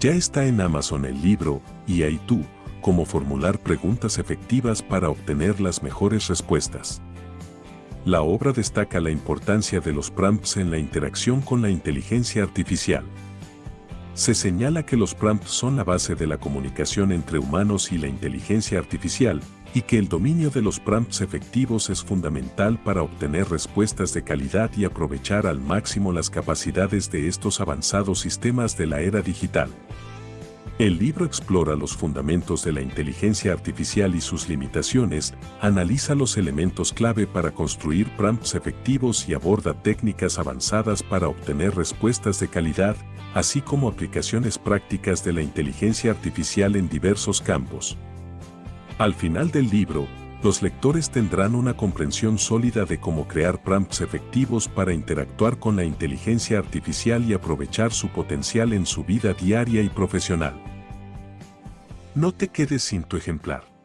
Ya está en Amazon el libro y ahí tú, cómo formular preguntas efectivas para obtener las mejores respuestas. La obra destaca la importancia de los prompts en la interacción con la inteligencia artificial. Se señala que los prompts son la base de la comunicación entre humanos y la inteligencia artificial, y que el dominio de los prompts efectivos es fundamental para obtener respuestas de calidad y aprovechar al máximo las capacidades de estos avanzados sistemas de la era digital. El libro explora los fundamentos de la inteligencia artificial y sus limitaciones, analiza los elementos clave para construir prompts efectivos y aborda técnicas avanzadas para obtener respuestas de calidad, así como aplicaciones prácticas de la inteligencia artificial en diversos campos. Al final del libro, los lectores tendrán una comprensión sólida de cómo crear prompts efectivos para interactuar con la inteligencia artificial y aprovechar su potencial en su vida diaria y profesional. No te quedes sin tu ejemplar.